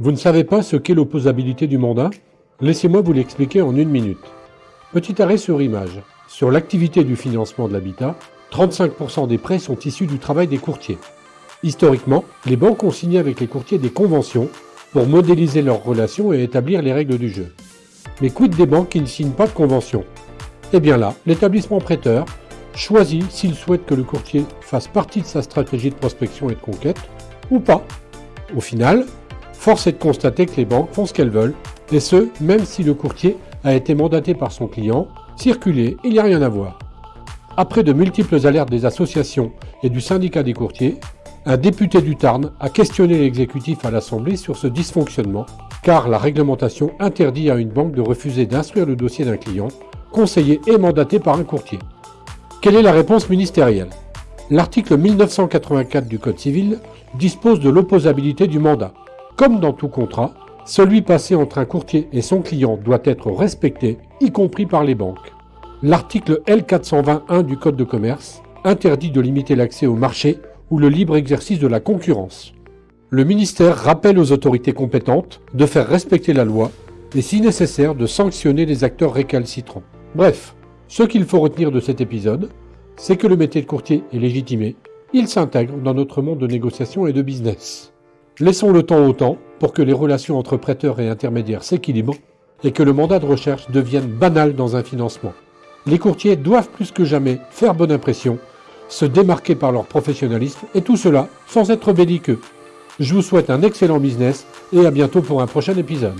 Vous ne savez pas ce qu'est l'opposabilité du mandat? Laissez-moi vous l'expliquer en une minute. Petit arrêt sur image. Sur l'activité du financement de l'habitat, 35% des prêts sont issus du travail des courtiers. Historiquement, les banques ont signé avec les courtiers des conventions pour modéliser leurs relations et établir les règles du jeu. Mais quid des banques qui ne signent pas de convention? Eh bien là, l'établissement prêteur choisit s'il souhaite que le courtier fasse partie de sa stratégie de prospection et de conquête ou pas. Au final, force est de constater que les banques font ce qu'elles veulent, et ce, même si le courtier a été mandaté par son client, circuler, il n'y a rien à voir. Après de multiples alertes des associations et du syndicat des courtiers, un député du Tarn a questionné l'exécutif à l'Assemblée sur ce dysfonctionnement, car la réglementation interdit à une banque de refuser d'instruire le dossier d'un client, conseillé et mandaté par un courtier. Quelle est la réponse ministérielle? L'article 1984 du Code civil dispose de l'opposabilité du mandat. Comme dans tout contrat, celui passé entre un courtier et son client doit être respecté, y compris par les banques. L'article L421 du Code de commerce interdit de limiter l'accès au marché ou le libre exercice de la concurrence. Le ministère rappelle aux autorités compétentes de faire respecter la loi et si nécessaire de sanctionner les acteurs récalcitrants. Bref, ce qu'il faut retenir de cet épisode, c'est que le métier de courtier est légitimé, il s'intègre dans notre monde de négociation et de business. Laissons le temps au temps pour que les relations entre prêteurs et intermédiaires s'équilibrent et que le mandat de recherche devienne banal dans un financement. Les courtiers doivent plus que jamais faire bonne impression se démarquer par leur professionnalisme et tout cela sans être belliqueux. Je vous souhaite un excellent business et à bientôt pour un prochain épisode.